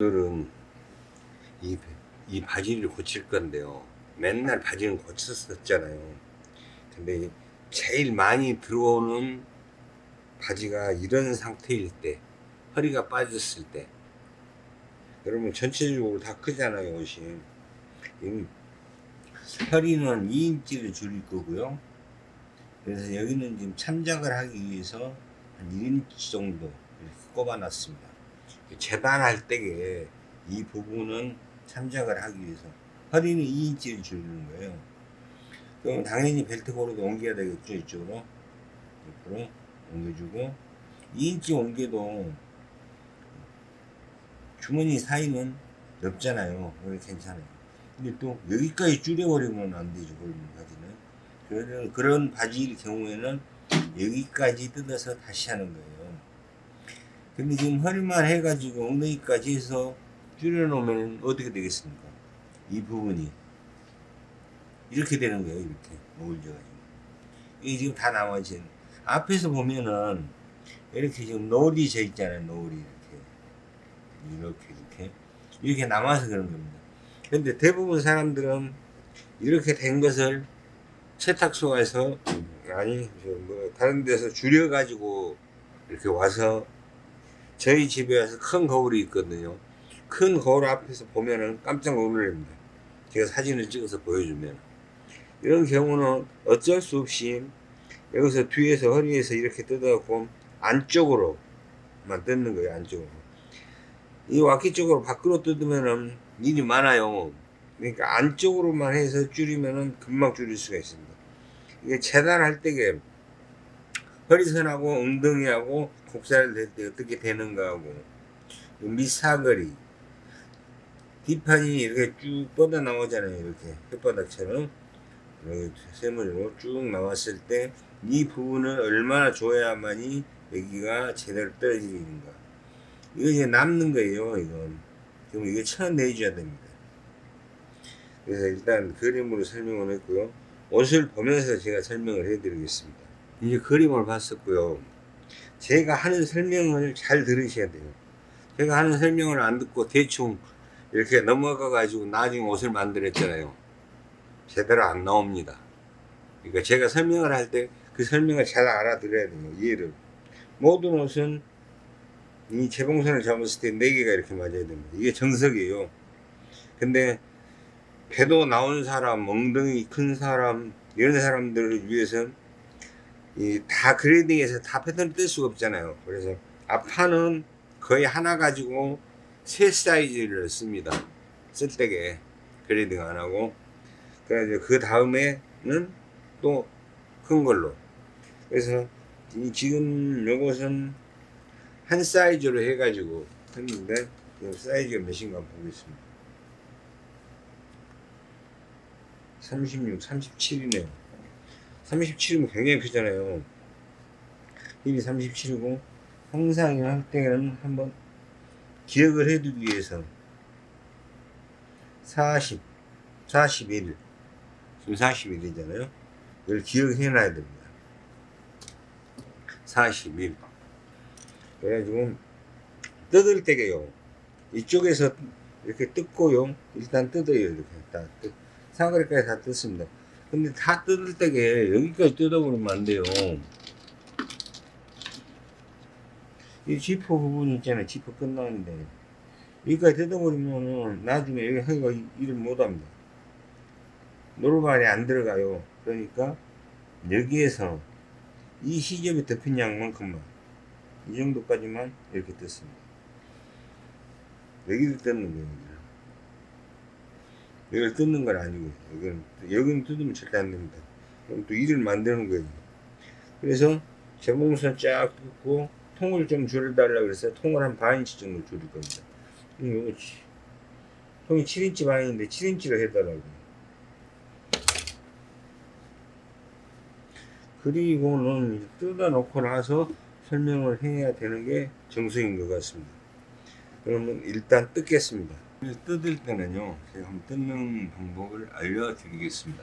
오늘은 이, 이 바지를 고칠 건데요. 맨날 바지는 고쳤었잖아요. 근데 제일 많이 들어오는 바지가 이런 상태일 때, 허리가 빠졌을 때, 여러분 전체적으로 다 크잖아요, 옷이. 이 허리는 2인치를 줄일 거고요. 그래서 여기는 지금 참작을 하기 위해서 한 1인치 정도 이렇게 꼽아 놨습니다. 재단할 때에 이 부분은 참작을 하기 위해서 허리는 2인치를 줄이는 거예요. 그럼 당연히 벨트 고르도 옮겨야 되겠죠 이쪽으로 옆으로 옮겨주고 2인치 옮겨도 주머니 사이는 넓잖아요. 여기 괜찮아요. 근데 또 여기까지 줄여버리면 안 되죠. 그런, 그런 바지일 경우에는 여기까지 뜯어서 다시 하는 거예요. 근데 지금 허리만 해가지고 엉덩이까지 해서 줄여놓으면 어떻게 되겠습니까? 이 부분이 이렇게 되는 거예요. 이렇게 모을져가지고 이게 지금 다 나머지 앞에서 보면은 이렇게 지금 노을이 져 있잖아요. 노을이 이렇게 이렇게 이렇게 이렇게 남아서 그런 겁니다. 근데 대부분 사람들은 이렇게 된 것을 세탁소에서 아니 뭐 다른 데서 줄여 가지고 이렇게 와서 저희 집에 와서 큰 거울이 있거든요. 큰 거울 앞에서 보면은 깜짝 놀랍니다. 제가 사진을 찍어서 보여주면. 이런 경우는 어쩔 수 없이 여기서 뒤에서 허리에서 이렇게 뜯어갖고 안쪽으로만 뜯는 거예요. 안쪽으로. 이 와키 쪽으로 밖으로 뜯으면은 일이 많아요. 그러니까 안쪽으로만 해서 줄이면은 금방 줄일 수가 있습니다. 이게 재단할 때게 허리선하고 엉덩이하고 곡살을 낼때 어떻게 되는가 하고 밑사거리 뒷판이 이렇게 쭉 뻗어 나오잖아요 이렇게. 혓바닥처럼. 세모로 쭉 나왔을 때 이 부분을 얼마나 줘야만이 여기가 제대로 떨어지는가. 이거 이제 남는 거예요 이건. 그럼 이거 쳐내줘야 됩니다. 그래서 일단 그림으로 설명을 했고요. 옷을 보면서 제가 설명을 해 드리겠습니다. 이제 그림을 봤었고요 제가 하는 설명을 잘 들으셔야 돼요. 제가 하는 설명을 안 듣고 대충 이렇게 넘어가 가지고 나중에 옷을 만들었잖아요. 제대로 안 나옵니다. 그러니까 제가 설명을 할 때 그 설명을 잘 알아들어야 돼요. 이해를. 모든 옷은 이 재봉선을 잡았을 때 4개가 이렇게 맞아야 됩니다. 이게 정석이에요. 근데 배도 나온 사람, 엉덩이 큰 사람, 이런 사람들을 위해서 이 다 그레이딩해서 다 패턴을 뜰 수가 없잖아요. 그래서 앞판은 거의 하나 가지고 세 사이즈를 씁니다. 쓸 때게 그레이딩 안 하고 그래서 그 다음에는 또 큰 걸로 그래서 지금 요것은 한 사이즈로 해가지고 했는데 사이즈가 몇인가 보겠습니다. 36, 37이네요. 37이면 굉장히 크잖아요. 힐이 37이고 항상 할 때는 한번 기억을 해두기 위해서 40, 41 지금 41이잖아요. 이걸 기억해 놔야 됩니다. 41 그래가지고 뜯을 때게요. 이쪽에서 이렇게 뜯고요. 일단 뜯어요. 이렇게 다 뜯, 사거리까지 다 뜯습니다. 근데 다 뜯을 때게 여기까지 뜯어버리면 안 돼요. 이 지퍼 부분 있잖아요. 지퍼 끝나는데. 여기까지 뜯어버리면은 나중에 여기 허리가 일을 못합니다. 노루발이 안 들어가요. 그러니까 여기에서 이 시접이 덮인 양만큼만 이 정도까지만 이렇게 뜯습니다. 여기를 뜯는 거예요. 이걸 뜯는 건 아니고 여기는 여기는 뜯으면 절대 안 됩니다. 그럼 또 일을 만드는 거예요. 그래서 재봉선 쫙 뜯고 통을 좀 줄여달라 그래서 통을 한 반인치 정도 줄일 겁니다. 이거 통이 7인치 반인데 7인치로 해달라고. 그리고는 뜯어 놓고 나서 설명을 해야 되는 게 정석인 것 같습니다. 그러면 일단 뜯겠습니다. 뜯을 때는요 제가 한번 뜯는 방법을 알려드리겠습니다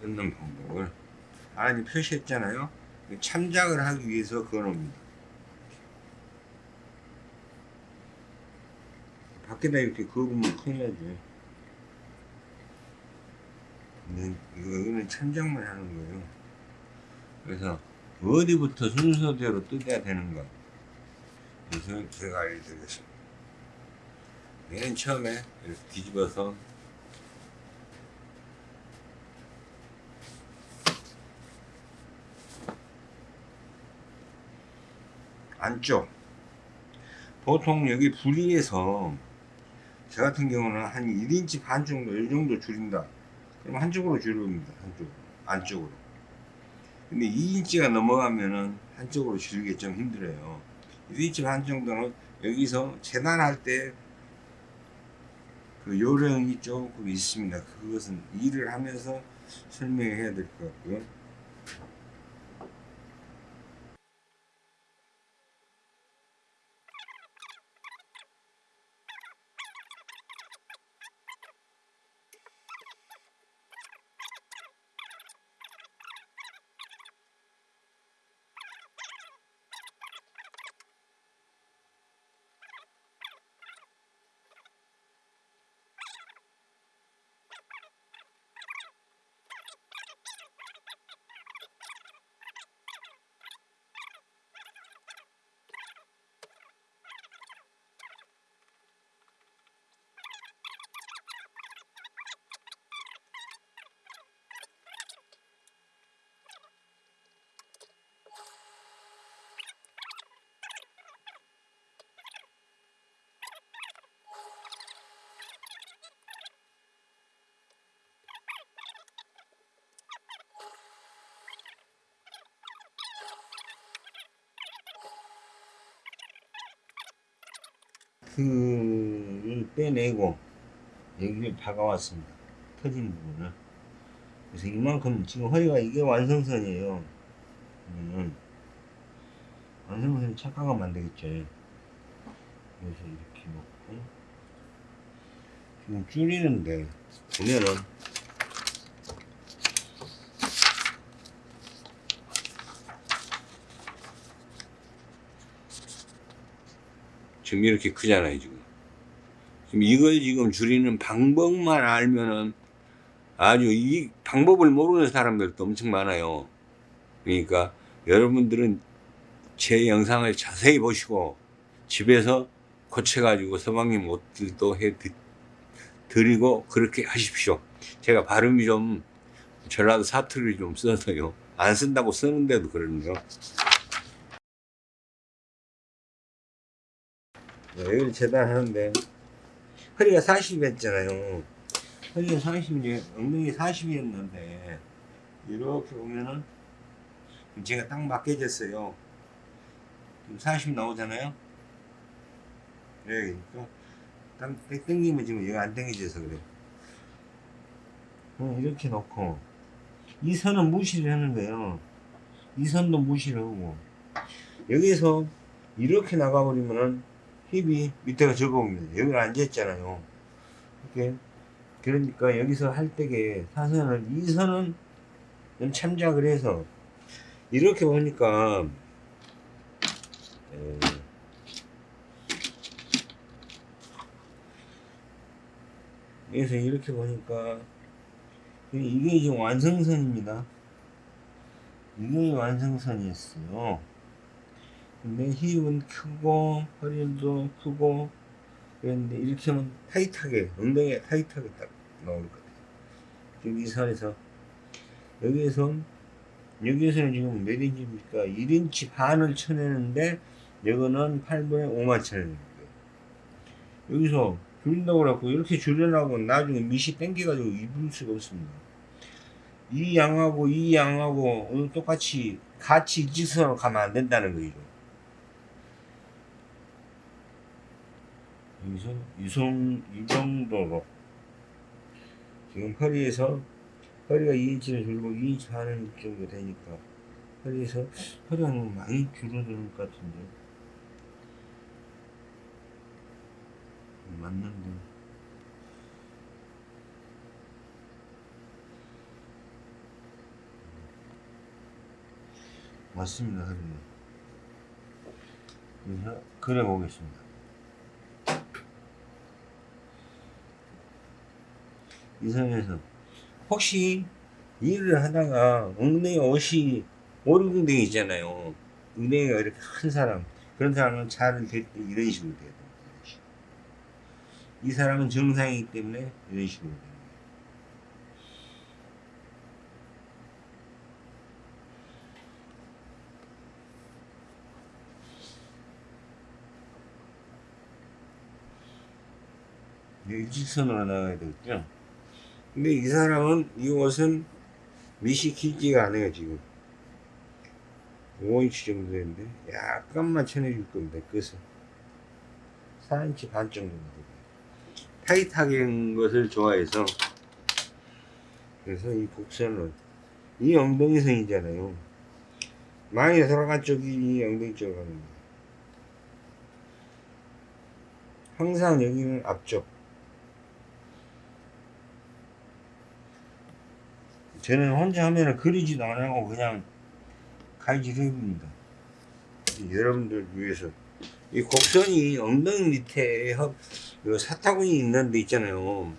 뜯는 방법을 아니 표시했잖아요 참작을 하기 위해서 그어놓습니다 밖에다 이렇게 그으면 큰일 나지. 근데 이거, 이거는 천장만 하는 거예요. 그래서 어디부터 순서대로 뜯어야 되는가. 그래서 제가 알려드리겠습니다. 맨 처음에 이렇게 뒤집어서 안쪽. 보통 여기 부리에서 저 같은 경우는 한 1인치 반 정도 이 정도 줄인다. 그럼 한쪽으로 줄입니다 한쪽. 안쪽으로. 근데 2인치가 넘어가면은 한쪽으로 줄이기 좀 힘들어요. 1인치 반 정도는 여기서 재단할 때 그 요령이 조금 있습니다. 그것은 일을 하면서 설명해야 될 것 같고요 그를 빼내고 여기를 박아왔습니다. 터진 부분을. 그래서 이만큼 지금 허리가 이게 완성선이에요. 그러면 완성선이 착각하면 안 되겠죠. 그래서 이렇게 놓고 지금 줄이는데 보면은 지금 이렇게 크잖아요 지금. 지금 이걸 지금 줄이는 방법만 알면은 아주 이 방법을 모르는 사람들도 엄청 많아요. 그러니까 여러분들은 제 영상을 자세히 보시고 집에서 고쳐 가지고 서방님 옷들도 해 드- 드리고 그렇게 하십시오. 제가 발음이 좀 전라도 사투리를 좀 써서요. 안 쓴다고 쓰는데도 그러네요 여기를 재단하는데 허리가 40이었잖아요. 허리가 40이지 엉덩이 40이었는데 이렇게 보면은 제가 딱 맞게 졌어요. 지금 40 나오잖아요. 네, 그러니까 딱 땡- 땡기면 지금 얘가 안 땡겨져서 그래 어, 이렇게 놓고. 이 선은 무시를 하는 거예요. 이 선도 무시를 하고. 여기서 이렇게 나가버리면은 힙이 밑에가 적어옵니다. 여기 앉아있잖아요. 이렇게. 그러니까 여기서 할 때게 사선을, 이 선은 좀 참작을 해서, 이렇게 보니까, 에, 그래서 이렇게 보니까, 이게 지금 완성선입니다. 이게 완성선이었어요. 근데 힙은 크고 허리도 크고 그런데 이렇게 하면 타이트하게 엉덩이가 타이트하게 딱 나올 것 같아요. 지금 이 선에서. 여기에서 여기에서는 지금 몇 인치입니까? 1인치 반을 쳐내는데 이거는 8분의 5만 쳐내는 거예요 여기서 줄인다고 그래갖고 이렇게 줄여나고 나중에 밑이 땡겨가지고 입을 수가 없습니다. 이 양하고 이 양하고 똑같이 같이 일직선으로 가면 안 된다는 거죠 여기서 유성 이 정도로 지금 허리에서 허리가 2인치를 줄고 2인치 반은 정도 되니까 허리에서 허리가 너무 많이 줄어드는 것 같은데. 맞는데. 맞습니다 허리는 그래서 그래 보겠습니다 이 선에서 혹시 일을 하다가 엉덩이 옷이 오르궁댕이 있잖아요 엉덩이가 이렇게 큰 사람 그런 사람은 차를 댈때 이런 식으로 식으로. 이 사람은 정상이기 때문에 이런 식으로 돼요 일직선으로 나가야 되겠죠. 근데 이 사람은 이 옷은 밑이 길지가 않아요 지금. 5인치 정도 되는데 약간만 쳐내줄 겁니다 끝은 4인치 반 정도 타이트하게 한 것을 좋아해서. 그래서 이 곡선은 이 엉덩이선이잖아요. 많이 돌아간 쪽이 이 엉덩이 쪽으로 가는 거예요. 항상 여기는 앞쪽 저는 혼자 하면은 그리지도 안 하고 그냥 칼질 해봅니다. 여러분들 위해서. 이 곡선이 엉덩이 밑에 협, 요 사타구니 있는 데 있잖아요.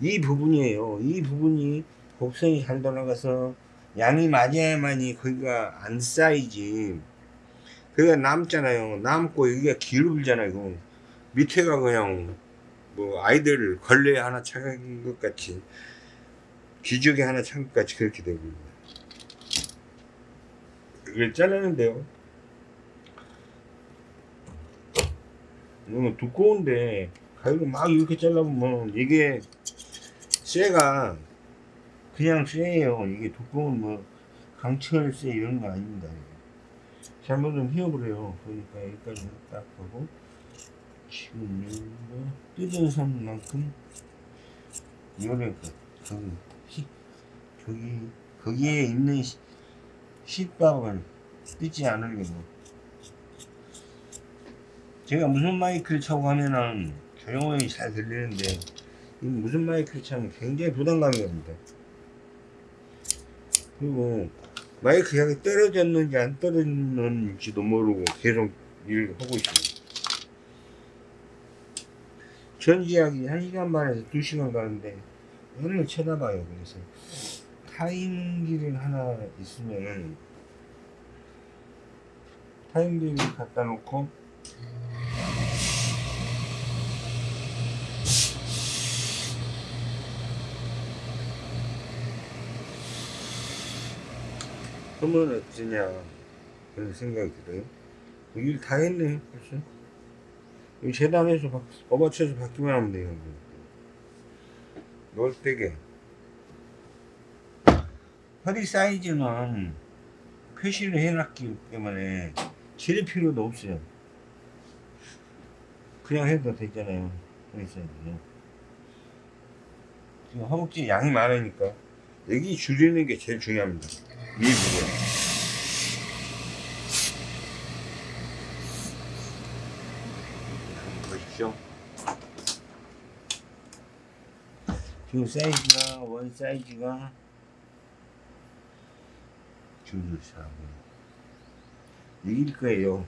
이 부분이에요. 이 부분이 곡선이 잘 돌아가서 양이 맞아야만이 거기가 안 쌓이지. 그게 남잖아요. 남고 여기가 기울잖아요. 밑에가 그냥 뭐 아이들 걸레 하나 차간 것 같이 기저귀 하나 창까지 그렇게 되고 이걸 자르는데요. 너무 두꺼운데 가위로 막 이렇게 잘라보면 이게 쇠가 그냥 쇠예요. 이게 두꺼운 뭐 강철 쇠 이런 거 아닙니다. 잘못하면 휘어버려요. 그러니까 여기까지 딱 하고 지금 뭐 뜯은 선만큼 요래 그 저기 거기에 있는 시- 시밥을 뜯지 않으려고. 제가 무슨 마이크를 차고 하면은 조용히 잘 들리는데 이 무슨 마이크를 차면 굉장히 부담감이 옵니다. 그리고 마이크 향이 떨어졌는지 안 떨어졌는지도 모르고 계속 일을 하고 있습니다. 전지하기 1시간 반에서 2시간 가는데 얘를 쳐다봐요 그래서 타임기를 하나 있으면은 타임기를 갖다 놓고 하면 어쩌냐 그런 생각이 들어요. 일 다 했네 벌써. 이 바- 업어쳐서 바뀌면 하면 돼요. 놀대게 허리 사이즈는 표시를 해놨기 때문에 질 필요도 없어요. 그냥 해도 되잖아요. 허리 사이즈는. 지금 허벅지 양이 많으니까 여기 줄이는 게 제일 중요합니다. 이 부분. 지금 사이즈가 원 사이즈가 줄 사고 이길 거예요.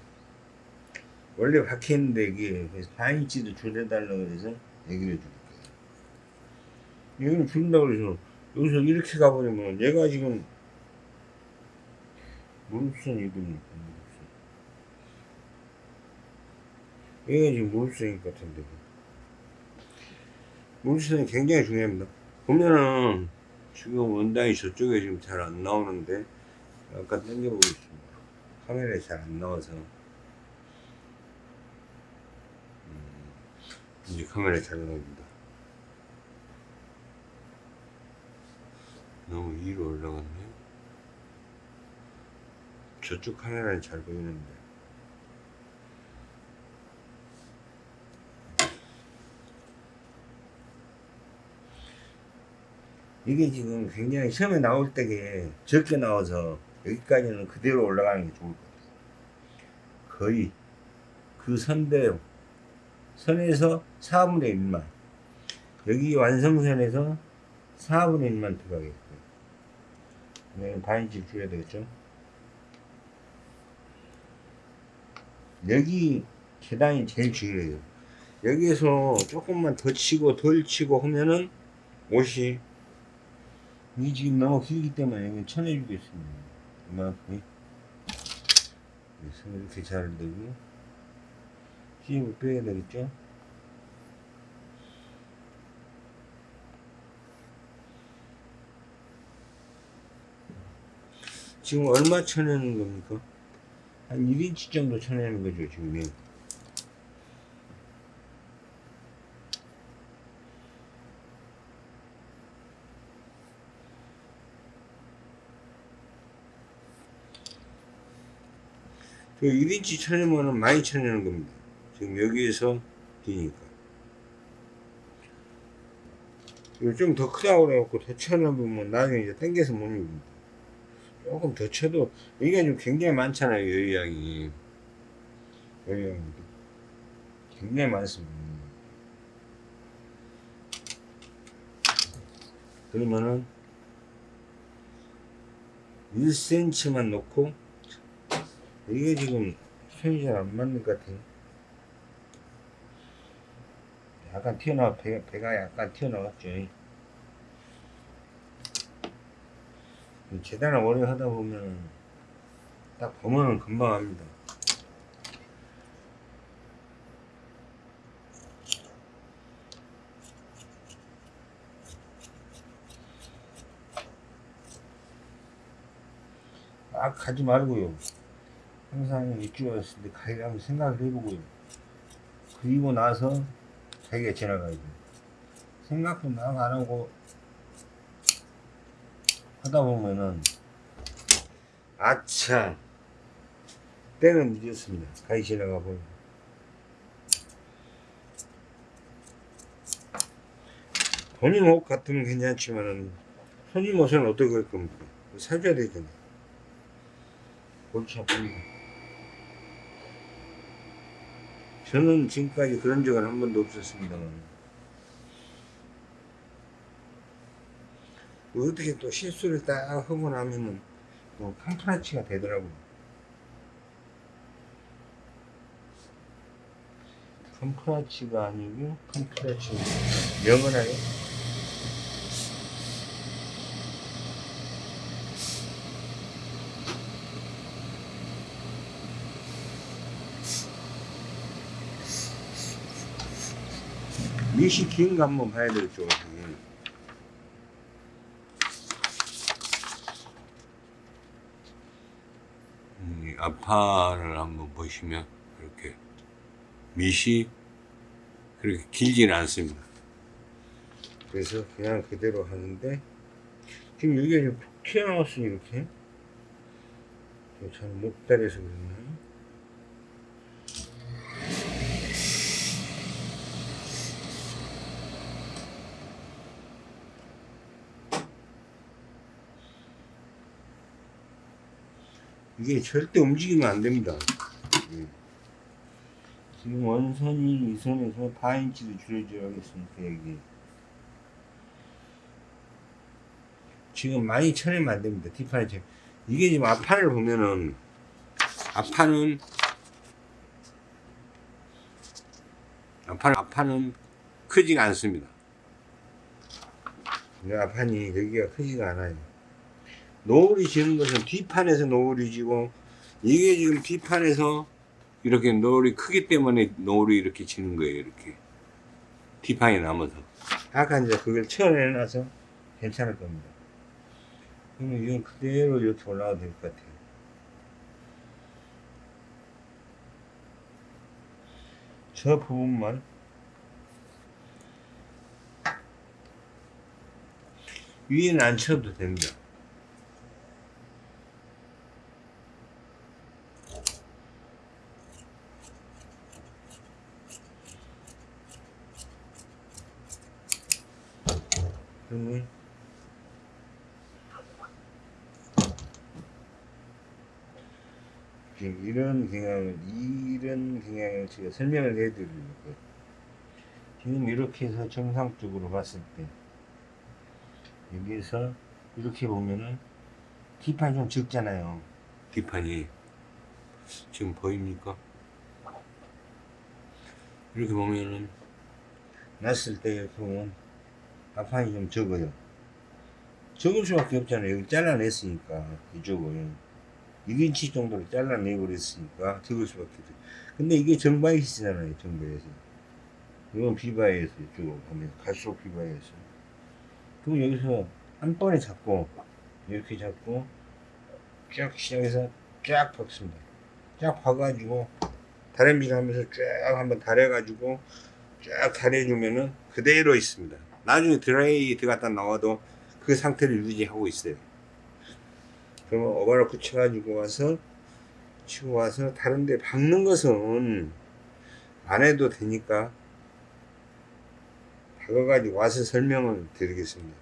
원래 박혔는데 이게 그래서 4인치도 줄여달라고 그래서 얘기를 해줄 거예요. 여기는 줄인다고 그래서 여기서 이렇게 가버리면 얘가 지금 무릎선 입으니까 무릎선. 얘가 지금 무릎선인 것 같은데 무릎선이 굉장히 중요합니다. 보면은 지금 원단이 저쪽에 지금 잘 안 나오는데 약간 당겨보겠습니다. 카메라에 잘 안 나와서. 음, 이제 카메라에 잘 나옵니다. 너무 위로 올라갔네. 저쪽 카메라는 잘 보이는데. 이게 지금 굉장히 처음에 나올 때게 적게 나와서 여기까지는 그대로 올라가는 게 좋을 것 같아요. 거의 그 선대로 선에서 4분의 1만 여기 완성선에서 4분의 1만 들어가겠고요. 네, 반인치 줄여야 되겠죠. 여기 계단이 제일 중요해요. 여기에서 조금만 더 치고 덜 치고 하면은 50 이게 지금 너무 길기 때문에 이건 쳐내주겠습니다 이만큼 그래서 이렇게 잘 되고 힘을 빼야 되겠죠 지금 얼마 쳐내는 겁니까? 한 1인치 정도 쳐내는 거죠 지금 그 1인치 쳐내면은 많이 쳐내는 겁니다. 지금 여기에서. 이거 좀더 크다고 그래갖고 더 쳐내보면 나중에 이제 당겨서 못 입니다. 조금 더 쳐도, 여기가 좀 굉장히 많잖아요, 여유양이. 여유양이. 굉장히 많습니다. 그러면은 1cm만 놓고 이게 지금 손이 잘 안 맞는 것 같아요. 약간 튀어나와, 배, 배가 약간 튀어나왔죠. 재단을 오래 하다 보면 딱 보면은 금방 합니다. 막 가지 말고요. 항상 왔을 때 가기를 생각을 해보고요. 그리고 나서 자기가 지나가야 돼. 생각도 막 안 하고 하다 보면은 아차 때는 늦었습니다. 가기 지나가 보면 본인 옷 같으면 괜찮지만은 손님 옷은 어떻게 할 겁니까? 사줘야 되잖아요. 골치 아픕니다. 저는 지금까지 그런 적은 한 번도 없었습니다만 어떻게 또 실수를 딱 하고 나면은 또 캄프라치가 되더라고요. 캄프라치가 아니고 캄프라치 명언하요? 미시 긴거 한번 봐야 되겠죠. 음. 이 아파를 한번 보시면 이렇게 밑이 그렇게 길지는 않습니다. 그래서 그냥 그대로 하는데 지금 여기가 좀 튀어나왔으니 이렇게 잘못 따라서 그랬나? 이게 절대 움직이면 안 됩니다. 예. 지금 원선이 이 선에서 4인치도 줄여줘야 겠습니까, 여기. 지금 많이 쳐내면 안 됩니다. 뒷판에 쳐. 이게 지금 앞판을 보면은, 앞판은, 앞판, 앞판은 크지가 않습니다. 이 앞판이 여기가 크지가 않아요. 노을이 지는 것은 뒷판에서 노을이 지고 이게 지금 뒷판에서 이렇게 노을이 크기 때문에 노을이 이렇게 지는 거예요 이렇게. 뒷판이 남아서. 아까 이제 그걸 쳐내놔서 괜찮을 겁니다. 그러면 이건 그대로 이렇게 올라가도 될 것 같아요. 저 부분만. 위에는 안 쳐도 됩니다 그러면 지금 이런 경향을 이런 경향을 제가 설명을 해드리는 거예요. 지금 이렇게 해서 정상적으로 봤을 때 여기에서 이렇게 보면은 뒷판이 좀 적잖아요. 뒷판이 지금 보입니까? 이렇게 보면은 놨을 때 보면 앞판이 좀 적어요. 적을 수밖에 없잖아요. 여기 잘라냈으니까 이쪽을 1인치 정도로 잘라내버렸으니까 적을 수밖에 없죠. 근데 이게 정바이시잖아요. 정바이시. 이건 비바이에서 이쪽으로 가면 갈수록 비바이에서. 그럼 여기서 한 번에 잡고 이렇게 잡고 쫙 시작해서 쫙 박습니다. 쫙 박아가지고 다림질 하면서 쫙 한번 다려가지고 쫙 다려주면은 그대로 있습니다. 나중에 드라이 들어갔다 나와도 그 상태를 유지하고 있어요. 그러면 오버로크 쳐가지고 와서 치고 와서 다른데 박는 것은 안 해도 되니까 박아가지고 와서 설명을 드리겠습니다.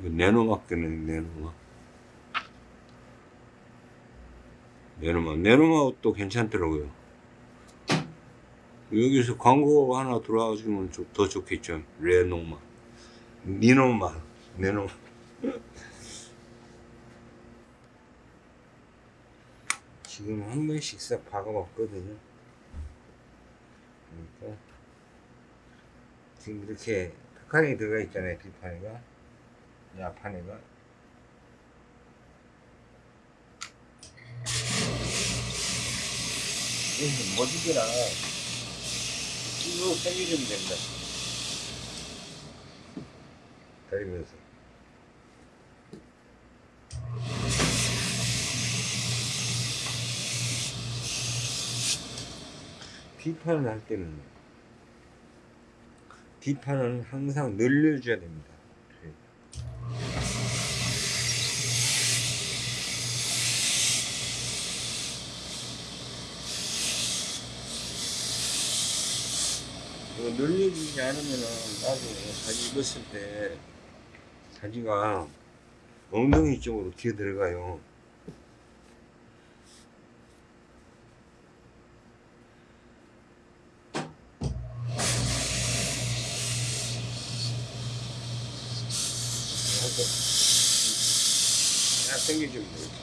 이거 내노막 되네, 내노막. 내노막. 내노막도 괜찮더라고요. 여기서 광고 하나 들어와주면 좀 더 좋겠죠. 레노막. 니노막. 내노막. 지금 한 번씩 싹 박아봤거든요. 그러니까 지금 이렇게 탁하게 들어가 있잖아요. 뒷판에가. 이 앞판에가. 이게 머지기라 쭉 당겨주면 됩니다. 다리면서. 뒷판을 할 때는 뒷판은 항상 늘려줘야 됩니다. 이거 늘려주지 않으면은 나중에 사지 입었을 때 사지가 엉덩이 쪽으로 기어 들어가요. 이렇게 딱 당겨주면 돼요.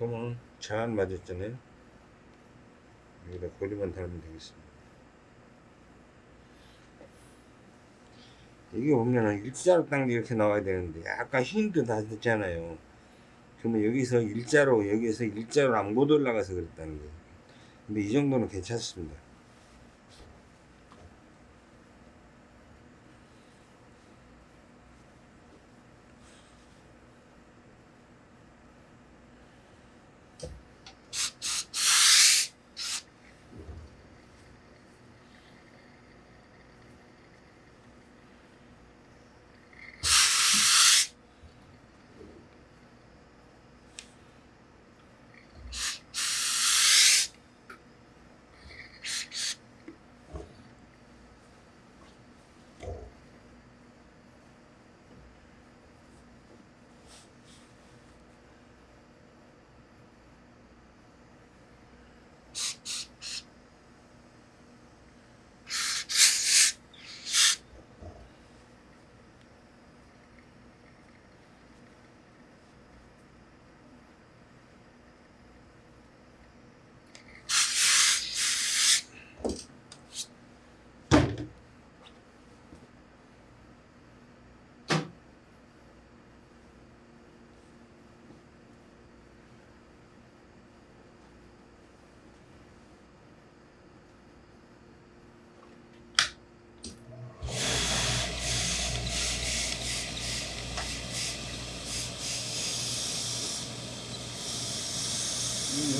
딱 보면 잘 맞았잖아요. 여기다 고리만 달면 되겠습니다. 이게 보면은 일자로 딱 이렇게 나와야 되는데 약간 힘도 다 됐잖아요. 그러면 여기서 일자로 여기서 일자로 안 못 올라가서 그랬다는 거예요. 근데 이 정도는 괜찮습니다.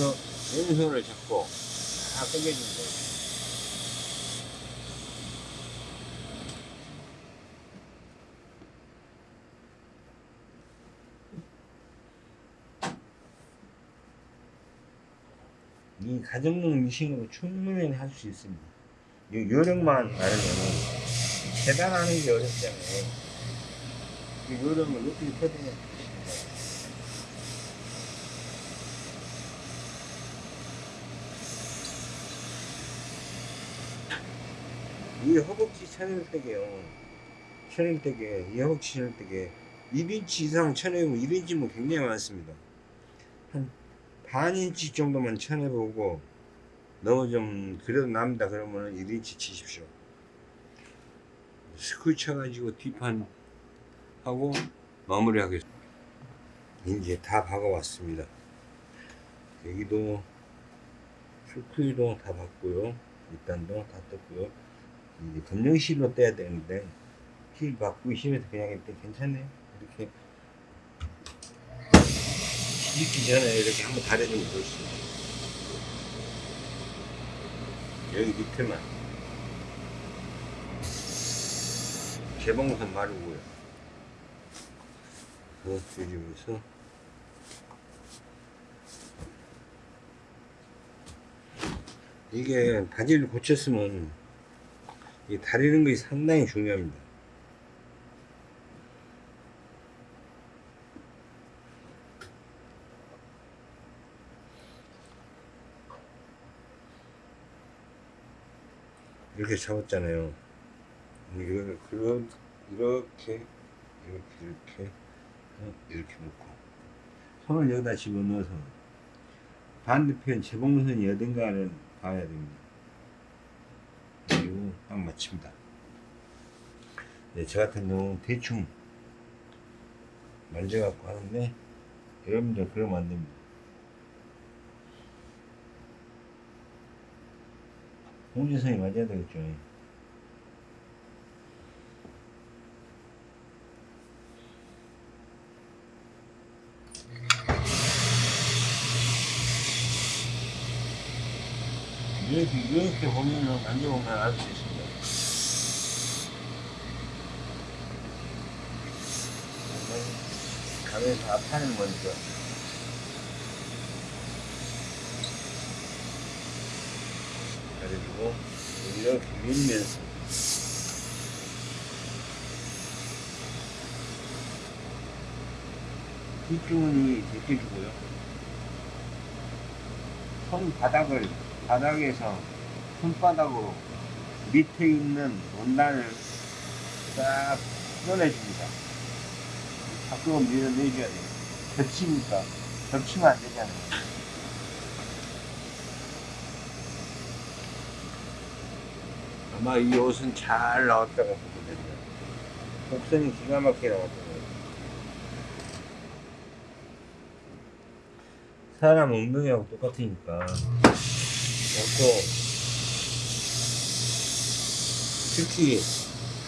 여기서 왼손을 잡고 다 당겨주면 돼요. 이 가정용 미싱으로 충분히 할 수 있습니다. 요, 요령만 알으면 계단하는 게 어렵잖아요. 그 요령을 어떻게 되 이 허벅지 천일대게요. 천일대게, 이 허벅지 천일대게 1인치 이상 쳐내면 1인치면 굉장히 많습니다. 한 반 인치 정도만 쳐내보고 너무 좀 그래도 남다 그러면 1인치 치십시오. 스쿠 쳐가지고 뒷판 하고 마무리하겠습니다. 이제 다 박아왔습니다. 여기도 스쿠도 다 박고요. 밑단도 다 떴고요. 이제 검정실로 떼야 되는데 실 박고 실에서 그냥 이렇게 괜찮네요. 이렇게 뒤집기 전에 이렇게 한번 다려주면 좋습니다. 여기 밑에만 개봉선 마르고요. 뒤집어서 이게 바지를 고쳤으면 이 다리는 것이 상당히 중요합니다. 이렇게 잡았잖아요. 이렇게 이렇게 이렇게 어, 이렇게 놓고 손을 여기다 집어넣어서 반대편 재봉선이 어딘가를 봐야 됩니다. 딱 맞춥니다. 네, 저 같은 경우는 대충 만져갖고 하는데 여러분들 그러면 안 됩니다. 홍지성이 맞아야 되겠죠. 이렇게, 이렇게 보면은, 만져보면 알수 있습니 다. 감에서 아파하는 거니까. 그래가지고, 이렇게 밀면서. 뒷주머니 제껴주고요. 손바닥을 바닥에서 손바닥으로 밑에 있는 원단을 싹 꺼내줍니다. 밖으로 밀어내줘야 돼요. 겹치니까. 겹치면 안 되잖아요. 아마 이 옷은 잘 보면 됩니다. 곡선이 기가 막히게 나왔거든요. 사람 엉덩이하고 똑같으니까. 그리고 특히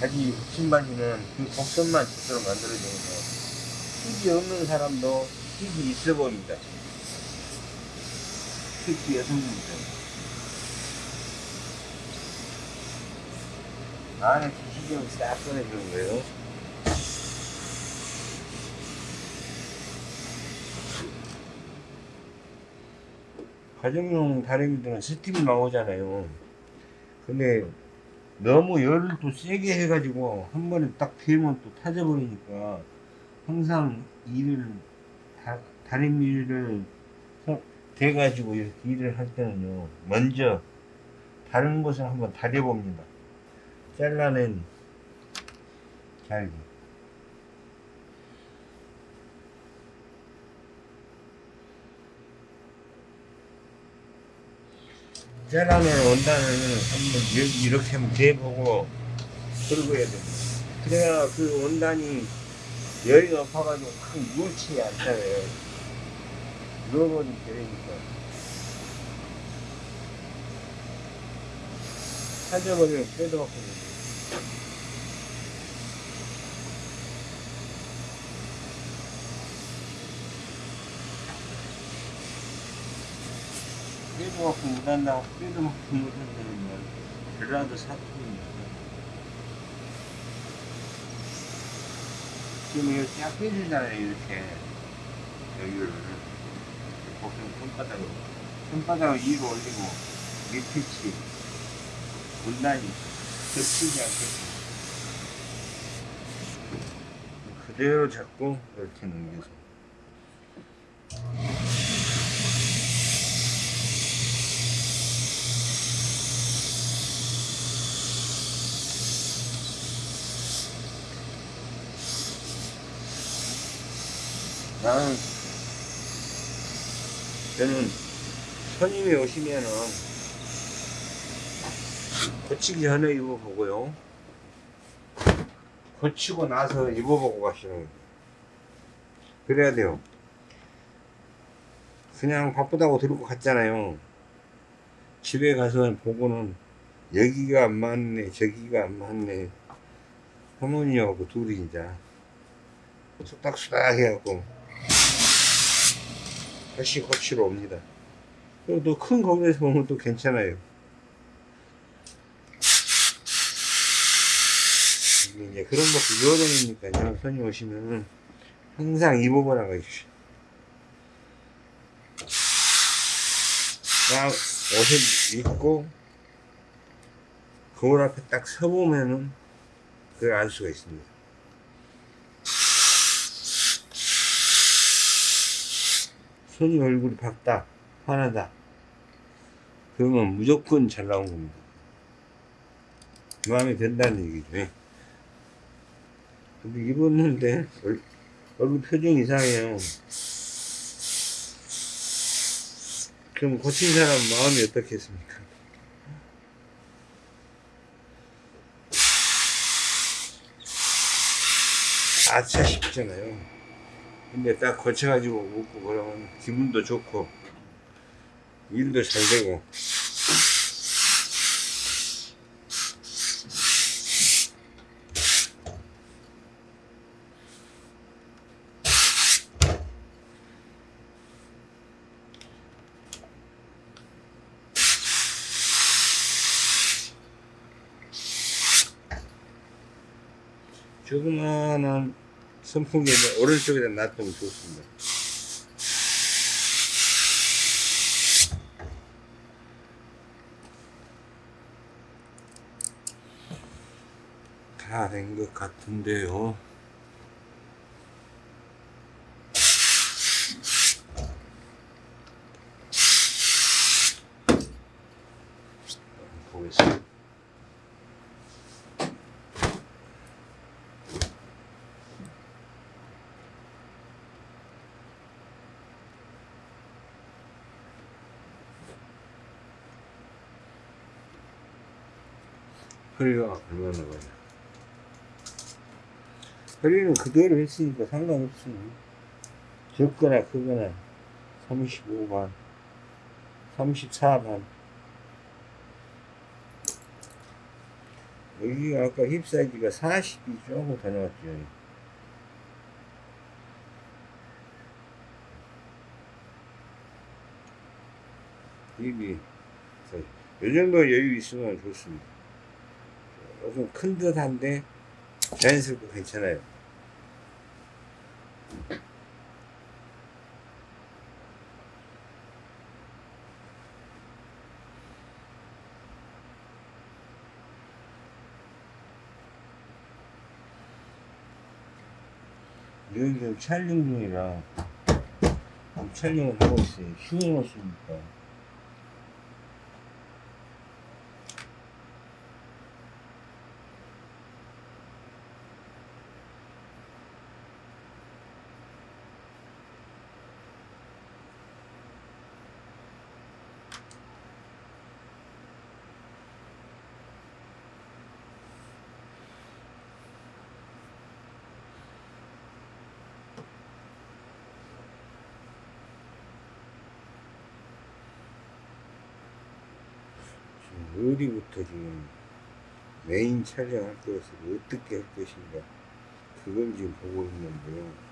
바지 신바지는 그 곡선만 제대로 만들어주면서 힙이 없는 사람도 힙이 있어 보입니다. 특히 여성분들. 안에 기시경을 싹 꺼내주는 거예요. 가정용 다리미들은 스팀이 나오잖아요. 근데 너무 열을 또 세게 해가지고 한 번에 딱 되면 또 타져버리니까 항상 일을 다, 다리미를 대가지고 이렇게 일을 할 때는요 먼저 다른 곳을 한번 다려봅니다. 잘라낸 잘기. 잘라낸 원단을 한번 이렇게 한번 대보고 그러고 해야 됩니다. 그래야 그 원단이 열이 높아가지고 확 물지 않잖아요. 누워버리면 되니까. 찾아버리면 빼도 갖고 빼도 갖고 못한다고 빼도 갖고 못한다는 말 전라도 사투리입니다. 지금 이거 쫙 빼주잖아요 이렇게. 여기를. 보통 손바닥으로. 손바닥을 위로 올리고 밑pit이 문단이 겹치지 않게끔 그대로 잡고 이렇게 넘겨서 나는 저는 손님이 오시면은 고치기 전에 입어보고요. 고치고 나서 입어보고 가시는. 그래야 돼요. 그냥 바쁘다고 들고 갔잖아요. 집에 가서 보고는 여기가 안 맞네, 저기가 안 맞네. 할머니하고 둘이 이제 수닥수닥 해갖고 다시 고치러 옵니다. 그리고 또큰 거울에서 보면 또 괜찮아요. 이제 그런 것도 유어동이니까요. 손님 오시면은 항상 입어보라고 해주시오. 딱 옷을 입고 거울 앞에 딱 서보면은 그걸 알 수가 있습니다. 손님 얼굴이 밝다, 환하다. 그러면 무조건 잘 나온 겁니다. 마음에 든다는 얘기죠. 예. 근데 입었는데 얼, 얼굴 표정 이상해요. 그럼 고친 사람 마음이 어떻겠습니까? 아차 싶잖아요. 근데 딱 고쳐가지고 웃고 그러면 기분도 좋고 일도 잘 되고. 조그마한 선풍기를 오른쪽에다 놔두면 좋습니다. 다 된 것 같은데요. 보겠습니다. 허리가 얼마나 가냐. 허리는 그대로 했으니까 상관없어요. 적거나 크거나 35반, 34반. 여기가 아까 힙 사이즈가 40이 조금 더 나왔죠. 힙이 이 정도 여유 있으면 좋습니다. 조금 큰 듯한데 자연스럽고 괜찮아요. 여기 촬영 중이라 촬영을 하고 있어요. 쉬워놓습니까? 지금 어디부터 지금 메인 촬영할 것을 어떻게 할 것인가 그걸 지금 보고 있는데요.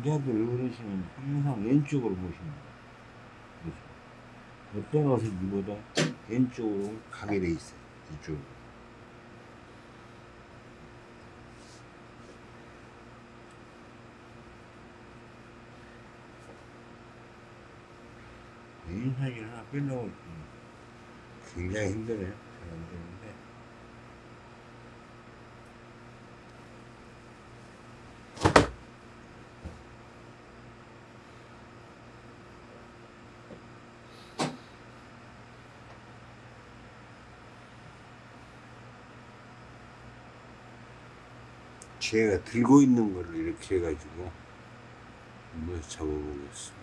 남자들 어르신은 항상 왼쪽으로 모십니다. 그래서 어떤 옷을 입어도 왼쪽으로 가게 돼 있어요. 이쪽으로. 사진 하나 빼려고 굉장히 힘드네요. 잘 안 되는데. 제가 들고 있는 거를 이렇게 해가지고 한번 잡아보겠습니다.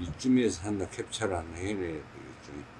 이쯤에서 하나 캡처를 하나 해내야 되겠죠.